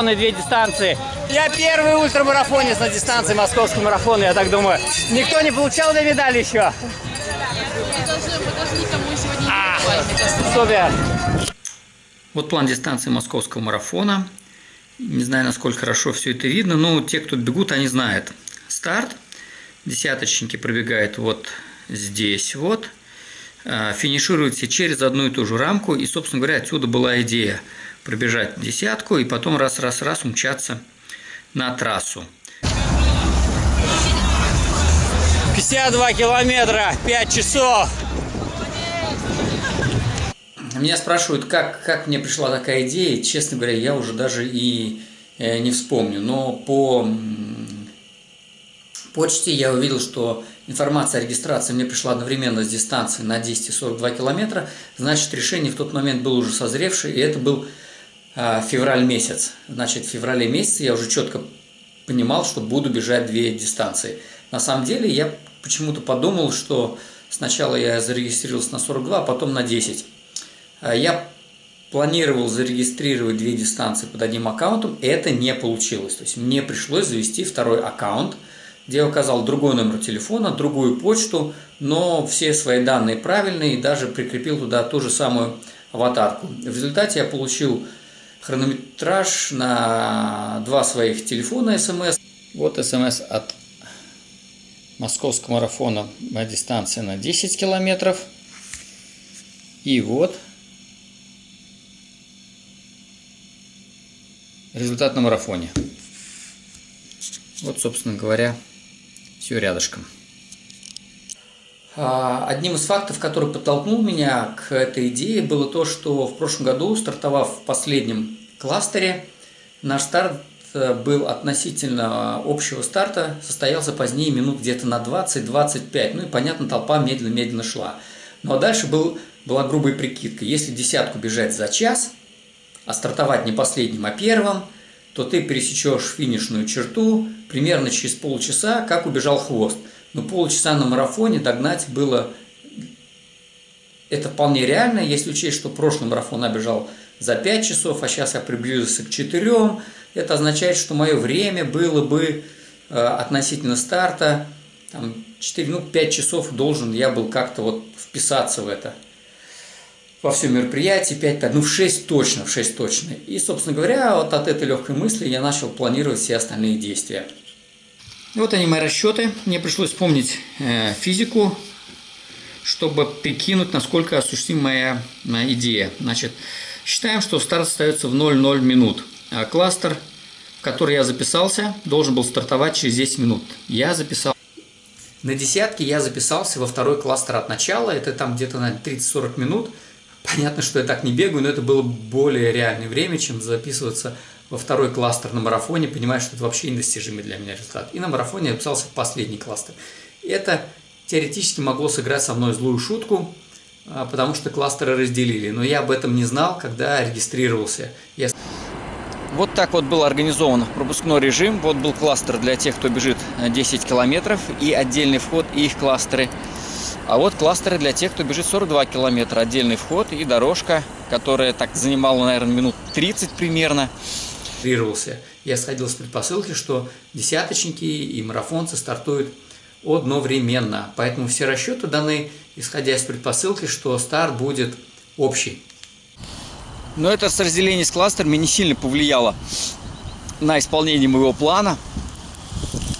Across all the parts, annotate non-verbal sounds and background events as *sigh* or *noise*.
На две дистанции. Я первый ультрамарафонец на дистанции московского марафона, я так думаю. Никто не получал две медали еще? Должны, мы. Вот план дистанции московского марафона. Не знаю, насколько хорошо все это видно, но те, кто бегут, они знают. Старт. Десяточники пробегают вот здесь вот. А, Финишируют все через одну и ту же рамку. И, собственно говоря, отсюда была идея пробежать десятку и потом раз-раз-раз умчаться на трассу. 52 километра, 5 часов. Меня спрашивают, как, как мне пришла такая идея. Честно говоря, я уже даже и э, не вспомню. Но по почте я увидел, что информация о регистрации мне пришла одновременно с дистанции на 10 и 42 километра. Значит, решение в тот момент было уже созревшее, и это был февраль месяц. Значит, в феврале месяце я уже четко понимал, что буду бежать две дистанции. На самом деле, я почему-то подумал, что сначала я зарегистрировался на 42, а потом на 10. А Я планировал зарегистрировать две дистанции под одним аккаунтом, это не получилось. То есть мне пришлось завести второй аккаунт, где я указал другой номер телефона, другую почту, но все свои данные правильные и даже прикрепил туда ту же самую аватарку. В результате я получил хронометраж на два своих телефона смс. Вот смс от московского марафона на дистанции на 10 километров. И вот результат на марафоне. Вот, собственно говоря, все рядышком. А, Одним из фактов, который подтолкнул меня к этой идее, было то, что в прошлом году, стартовав в последнем кластере, наш старт э, был относительно общего старта, состоялся позднее минут где-то на 20-25. Ну и, понятно, толпа медленно-медленно шла. Ну а дальше был, была грубая прикидка. Если десятку бежать за час, а стартовать не последним, а первым, то ты пересечешь финишную черту примерно через полчаса, как убежал хвост. Но полчаса на марафоне догнать было... Это вполне реально, если учесть, что прошлый марафон я бежал за 5 часов, а сейчас я приблизился к 4. Это означает, что мое время было бы э, относительно старта, там, 4, ну, 5 часов должен я был как-то вот вписаться в это во все мероприятие 5, ну в 6 точно, в 6 точно. И, собственно говоря, вот от этой легкой мысли я начал планировать все остальные действия. Вот они мои расчеты. Мне пришлось вспомнить э, физику, чтобы прикинуть, насколько осуществима моя идея. Значит, считаем, что старт остается в 0,0 минут. А кластер, в который я записался, должен был стартовать через 10 минут. Я записал. На десятке я записался во второй кластер от начала. Это там где-то на 30-40 минут. Понятно, что я так не бегаю, но это было более реальное время, чем записываться во второй кластер на марафоне, понимая, что это вообще недостижимый для меня результат. И на марафоне я записался в последний кластер. Это теоретически могло сыграть со мной злую шутку, а, потому что кластеры разделили. Но я об этом не знал, когда регистрировался. Я... Вот так вот был организован пропускной режим. Вот был кластер для тех, кто бежит 10 километров, и отдельный вход, и их кластеры. А вот кластеры для тех, кто бежит 42 километра. Отдельный вход и дорожка, которая так занимала, наверное, минут 30 примерно. Регистрировался. Я сходил с предпосылки, что десяточники и марафонцы стартуют одновременно. Поэтому все расчеты даны, исходя из предпосылки, что старт будет общий. Но это разделение с кластерами не сильно повлияло на исполнение моего плана,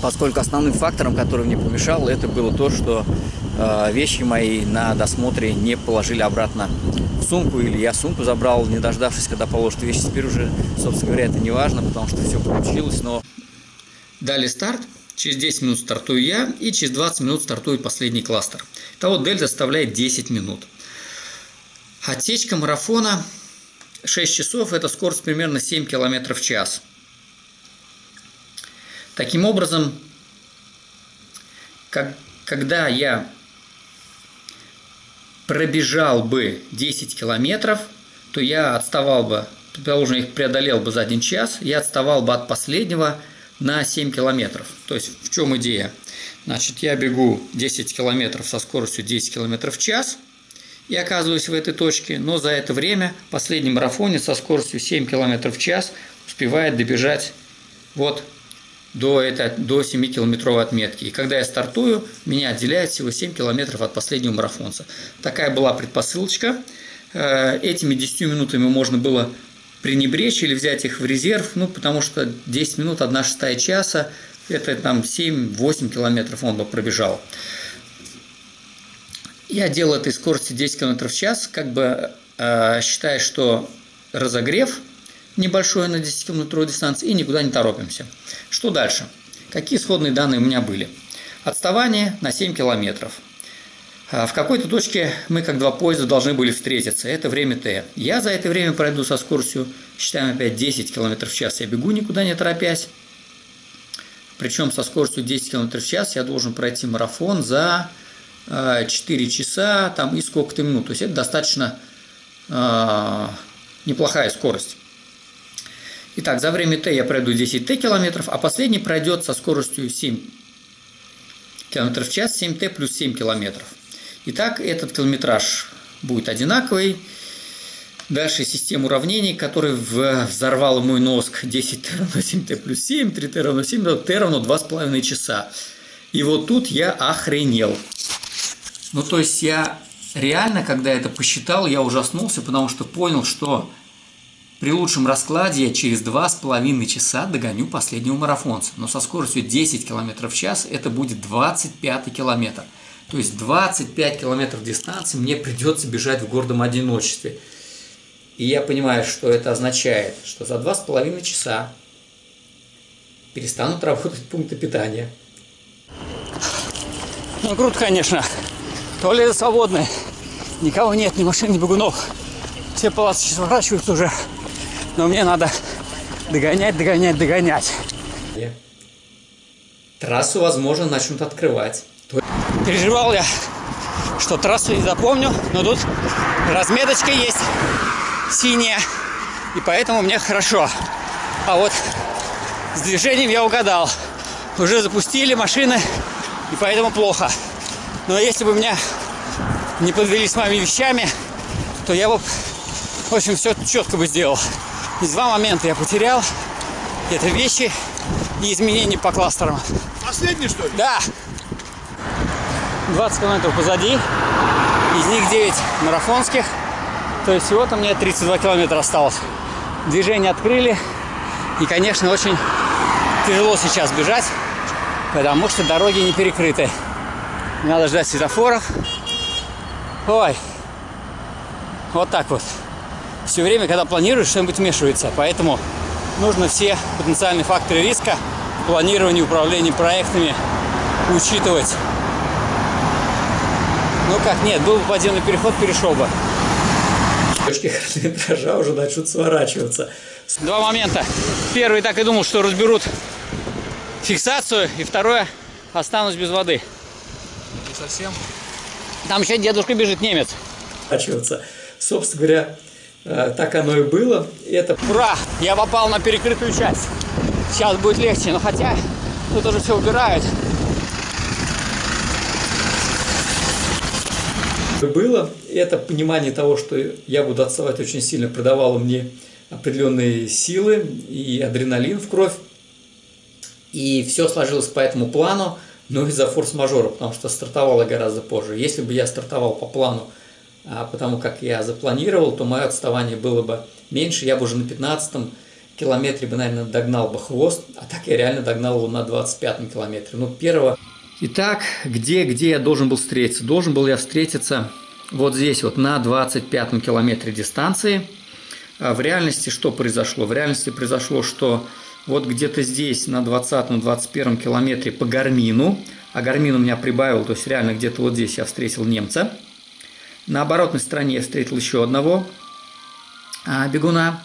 поскольку основным фактором, который мне помешал, это было то, что вещи мои на досмотре не положили обратно в сумку, или я сумку забрал, не дождавшись, когда положат вещи. Теперь уже, собственно говоря, это не важно, потому что все получилось, но... Дали старт, через 10 минут стартую я, и через 20 минут стартует последний кластер. Того дельта составляет 10 минут. Отсечка марафона 6 часов, это скорость примерно 7 км в час. Таким образом, как, когда я пробежал бы 10 километров, то я отставал бы, предположим, их преодолел бы за один час, я отставал бы от последнего на 7 километров. То есть в чем идея? Значит, я бегу 10 километров со скоростью 10 километров в час и оказываюсь в этой точке, но за это время последний марафонец со скоростью 7 километров в час успевает добежать вот до, это, до 7-километровой отметки. И когда я стартую, меня отделяет всего 7 километров от последнего марафонца. Такая была предпосылочка. Э, этими 10 минутами можно было пренебречь или взять их в резерв, ну, потому что 10 минут, 1 шестая часа, это там 7-8 километров он бы пробежал. Я делал этой скорости 10 км в час, как бы э, считая, что разогрев небольшой на 10 километровой дистанции и никуда не торопимся. Что дальше? Какие исходные данные у меня были? Отставание на 7 километров. А, в какой-то точке мы, как два поезда, должны были встретиться. Это время Т. Я за это время пройду со скоростью, считаем опять 10 км в час. Я бегу никуда не торопясь. Причем со скоростью 10 км в час я должен пройти марафон за 4 а, часа там, и сколько-то минут. То есть это достаточно э, неплохая скорость. Итак, за время Т я пройду 10 Т километров, а последний пройдет со скоростью 7 км в час, 7 Т плюс 7 километров. Итак, этот километраж будет одинаковый. Дальше система уравнений, который взорвал мой мозг 10 Т равно 7 Т плюс 7, 3 Т равно 7, Т равно 2,5 часа. И вот тут я охренел. Ну, то есть я реально, когда это посчитал, я ужаснулся, потому что понял, что при лучшем раскладе я через 2,5 часа догоню последнего марафонца. Но со скоростью 10 км в час это будет 25 километр. То есть 25 километров дистанции мне придется бежать в гордом одиночестве. И я понимаю, что это означает, что за 2,5 часа перестанут работать пункты питания. Ну, круто, конечно. Туалеты свободные. Никого нет, ни машин, ни бегунов. Все палатки сворачиваются уже. Но мне надо догонять, догонять, догонять. Трассу, возможно, начнут открывать. Переживал я, что трассу не запомню, но тут разметочка есть синяя, и поэтому мне хорошо. А вот с движением я угадал. Уже запустили машины, и поэтому плохо. Но если бы меня не подвели с моими вещами, то я бы, в общем, все четко бы сделал. И два момента я потерял. Это вещи и изменения по кластерам. Последний, что ли? Да. 20 километров позади. Из них 9 марафонских. То есть всего-то мне 32 километра осталось. Движение открыли. И, конечно, очень тяжело сейчас бежать, потому что дороги не перекрыты. Надо ждать светофоров. Ой. Вот так вот все время, когда планируешь, что-нибудь вмешивается. Поэтому нужно все потенциальные факторы риска в планировании, управлении проектами учитывать. Ну как, нет, был бы подземный переход, перешел бы. Точки хронометража *laughs* уже начнут сворачиваться. Два момента. Первый так и думал, что разберут фиксацию, и второе, останусь без воды. Не совсем. Там еще дедушка бежит, немец. Собственно говоря, так оно и было. Это... Ура! Я попал на перекрытую часть. Сейчас будет легче, но хотя тут уже все убирают. Было. Это понимание того, что я буду отставать очень сильно, придавало мне определенные силы и адреналин в кровь. И все сложилось по этому плану, но из-за форс-мажора, потому что стартовало гораздо позже. Если бы я стартовал по плану потому как я запланировал, то мое отставание было бы меньше, я бы уже на 15 километре бы, наверное, догнал бы хвост, а так я реально догнал его на 25 километре. Ну, первого... Итак, где, где я должен был встретиться? Должен был я встретиться вот здесь вот на 25 километре дистанции. А в реальности что произошло? В реальности произошло, что вот где-то здесь на 20-21 километре по Гармину, а Гармин у меня прибавил, то есть реально где-то вот здесь я встретил немца – на оборотной стороне я встретил еще одного а, бегуна.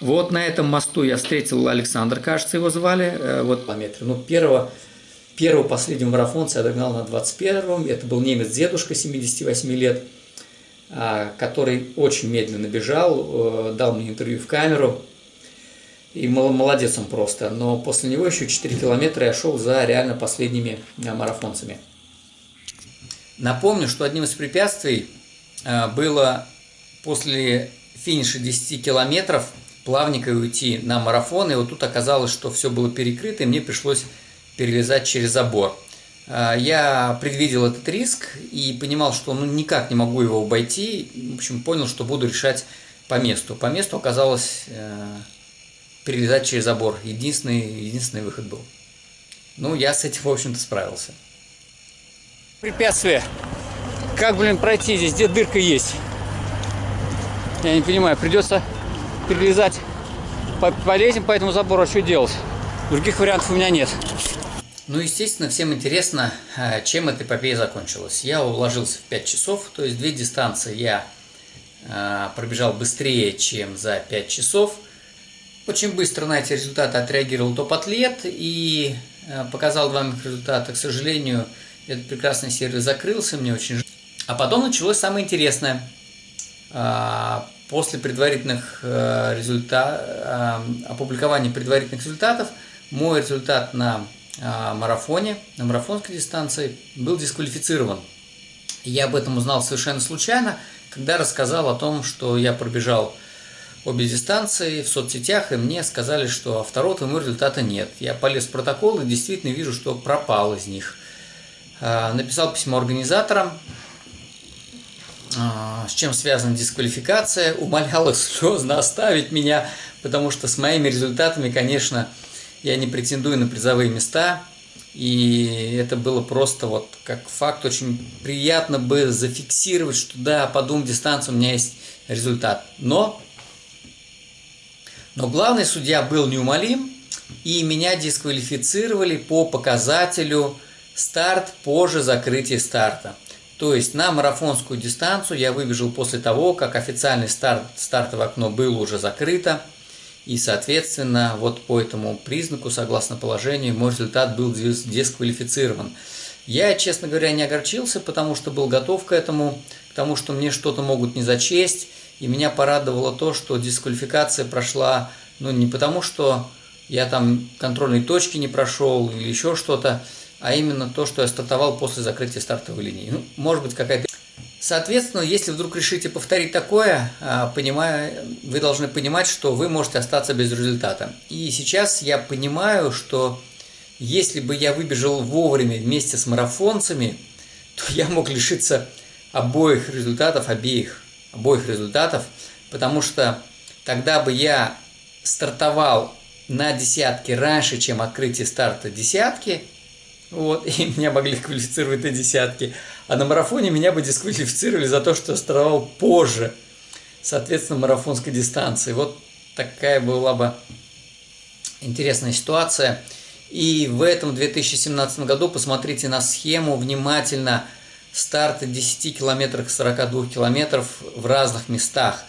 Вот на этом мосту я встретил Александр, кажется, его звали. Э, вот по метру. Ну, первого, первого последнего марафонца я догнал на 21-м. Это был немец-дедушка 78 лет, а, который очень медленно бежал, э, дал мне интервью в камеру. И молодец он просто. Но после него еще 4 километра я шел за реально последними э, марафонцами. Напомню, что одним из препятствий было после финиша 10 километров плавненько уйти на марафон, и вот тут оказалось, что все было перекрыто, и мне пришлось перелезать через забор. А, я предвидел этот риск и понимал, что ну, никак не могу его обойти. В общем, понял, что буду решать по месту. По месту оказалось э, перелезать через забор. Единственный, единственный выход был. Ну, я с этим, в общем-то, справился. Препятствие. Как, блин, пройти здесь? Где дырка есть? Я не понимаю. Придется перелезать. Полезем по этому забору, а что делать? Других вариантов у меня нет. Ну, естественно, всем интересно, э, чем эта эпопея закончилась. Я уложился в 5 часов, то есть две дистанции я э, пробежал быстрее, чем за 5 часов. Очень быстро на эти результаты отреагировал топ-атлет и э, показал вам их результаты. К сожалению, этот прекрасный сервис закрылся, мне очень жаль. А потом началось самое интересное. После предварительных результатов, опубликования предварительных результатов, мой результат на марафоне, на марафонской дистанции, был дисквалифицирован. Я об этом узнал совершенно случайно, когда рассказал о том, что я пробежал обе дистанции в соцсетях, и мне сказали, что а второго твоего результата нет. Я полез в протокол и действительно вижу, что пропал из них. А, написал письмо организаторам, а, с чем связана дисквалификация, умолял их слезно оставить меня, потому что с моими результатами, конечно, я не претендую на призовые места, и это было просто вот как факт, очень приятно бы зафиксировать, что да, по двум дистанциям у меня есть результат. Но, но главный судья был неумолим, и меня дисквалифицировали по показателю старт позже закрытия старта. То есть на марафонскую дистанцию я выбежал после того, как официальный старт, стартовое окно было уже закрыто. И, соответственно, вот по этому признаку, согласно положению, мой результат был дисквалифицирован. Я, честно говоря, не огорчился, потому что был готов к этому, к тому, что мне что-то могут не зачесть. И меня порадовало то, что дисквалификация прошла, ну, не потому, что я там контрольной точки не прошел или еще что-то, а именно то, что я стартовал после закрытия стартовой линии. Ну, может быть, какая-то Соответственно, если вдруг решите повторить такое, а, понимая, вы должны понимать, что вы можете остаться без результата. И сейчас я понимаю, что если бы я выбежал вовремя вместе с марафонцами, то я мог лишиться обоих результатов, обеих, обоих результатов, потому что тогда бы я стартовал на десятки раньше, чем открытие старта десятки, вот, *laughs* и меня могли квалифицировать на десятки. А на марафоне меня бы дисквалифицировали за то, что я стартовал позже, соответственно, марафонской дистанции. Вот такая была бы интересная ситуация. И в этом 2017 году посмотрите на схему внимательно. Старты 10 километров, 42 километров в разных местах.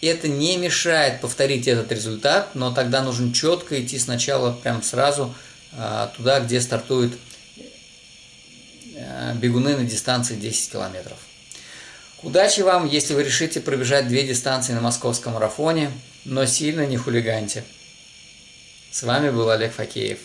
Это не мешает повторить этот результат, но тогда нужно четко идти сначала прям сразу а, туда, где стартует бегуны на дистанции 10 километров. Удачи вам, если вы решите пробежать две дистанции на московском марафоне, но сильно не хулиганьте. С вами был Олег Факеев.